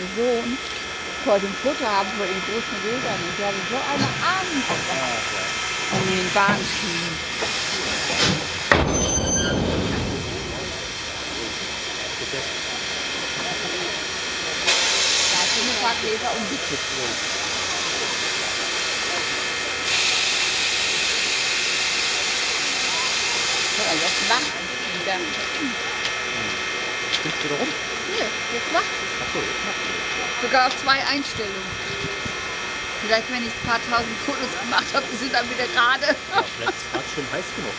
meinem Sohn. Wollte ein Foto haben von den großen Rädern und der hatte so eine Angst an den Bahnschienen. Da sind ein paar Gläser umgekippt. So, jetzt wach wieder. Du da rum? Nö, jetzt wach. Achso, jetzt macht ihr Sogar auf zwei Einstellungen. Vielleicht, wenn ich ein paar tausend Fotos gemacht habe, ist sie dann wieder gerade. Ja, vielleicht ist es gerade schon heiß genug.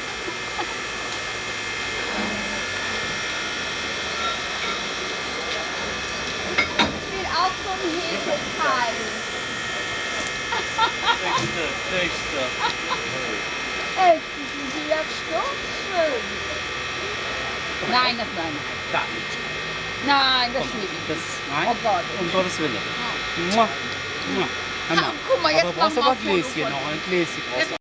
Ich will auch so ein Hefeteil. Nächste, nächste. Echt, die sind ja so schön. Nein, das nein. Da. Nein, das Komm, nicht. das, Oh nein, Gott. um Gottes Willen. Ja. Mua. Mua. Guck mal, jetzt Aber brauchst du aber mal ein ein Gläschen noch, ein Gläschen brauchst du.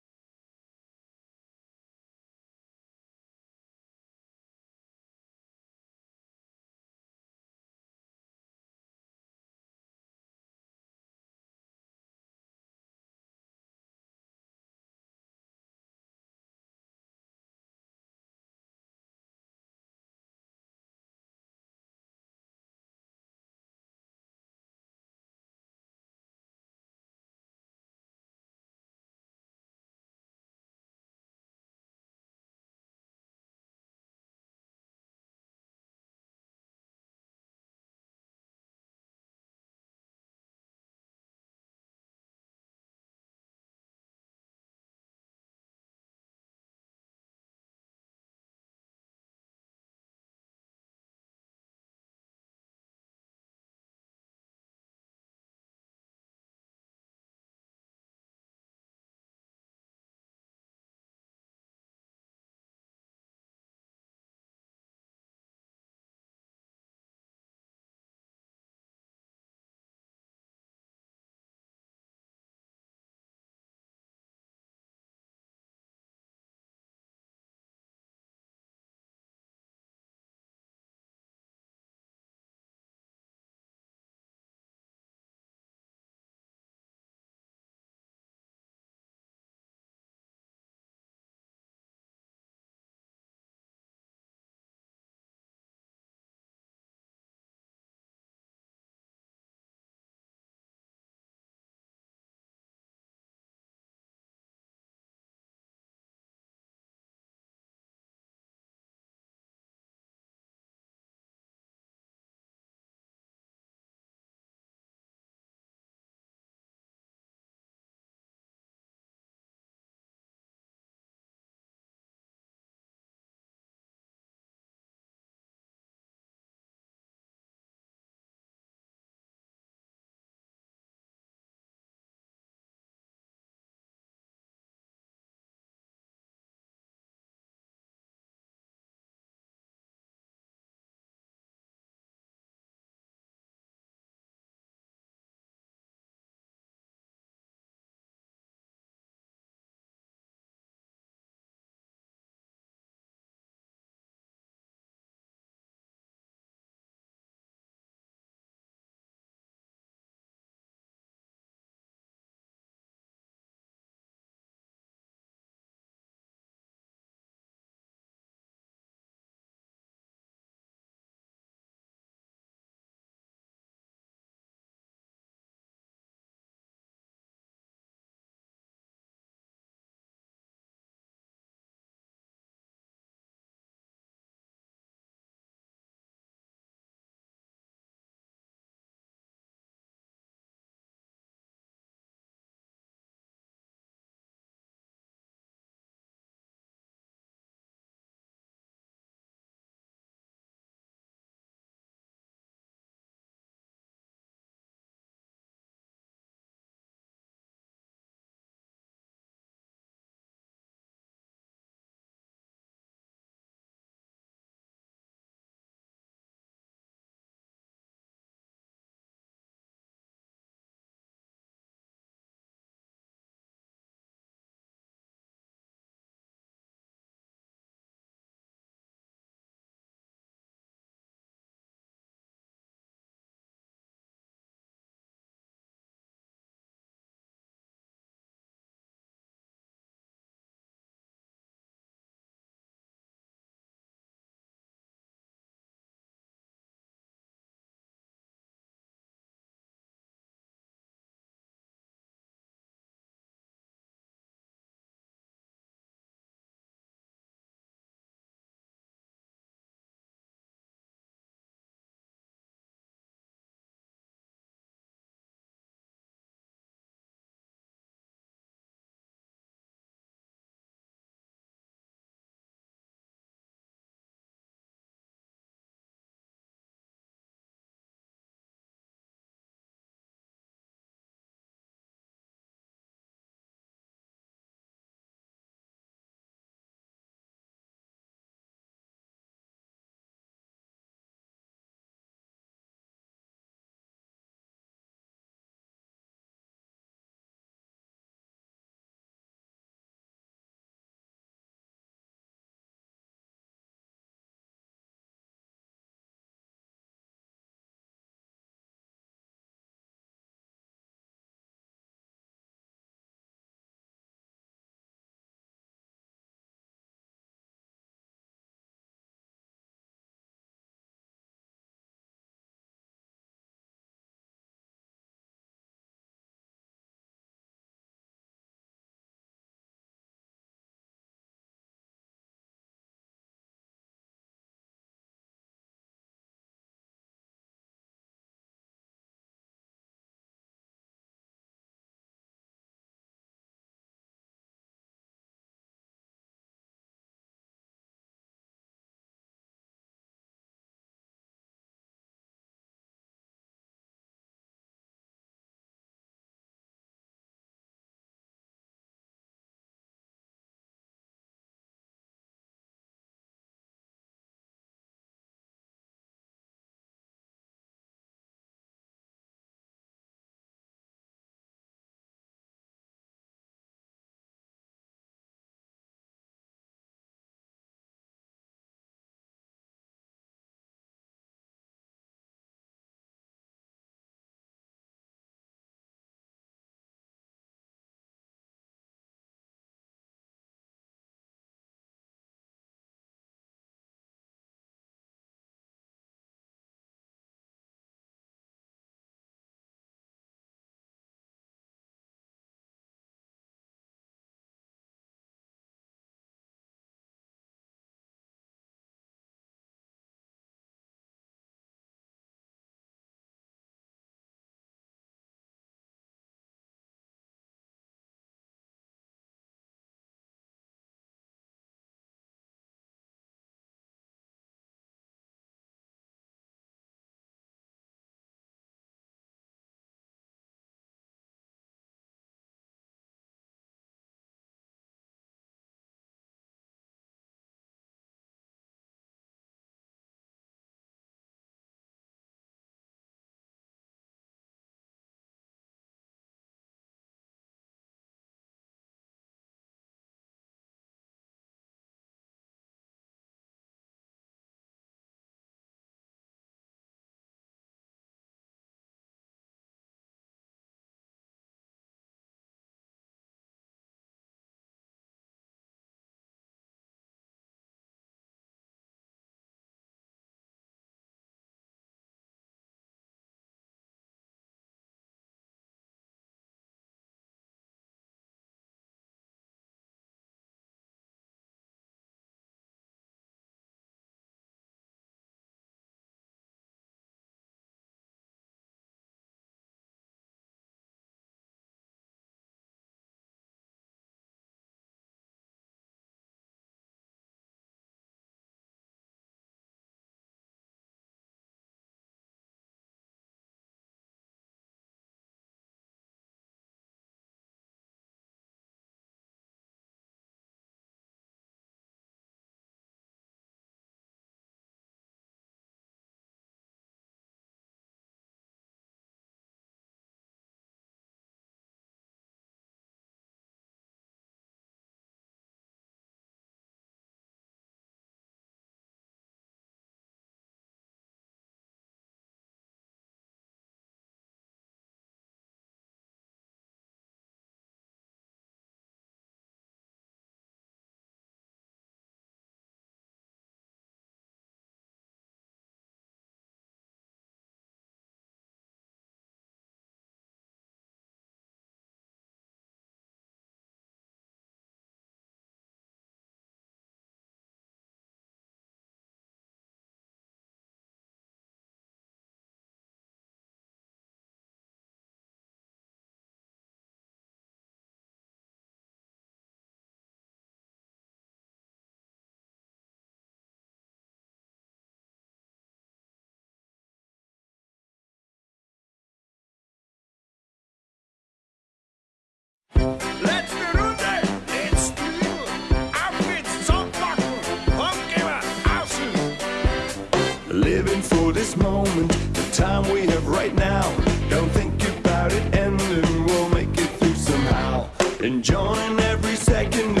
Living for this moment, the time we have right now. Don't think about it ending, we'll make it through somehow. Enjoying every second.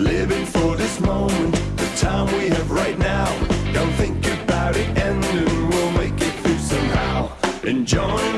Living for this moment, the time we have right now. Don't think about it, and we'll make it through somehow. Enjoy.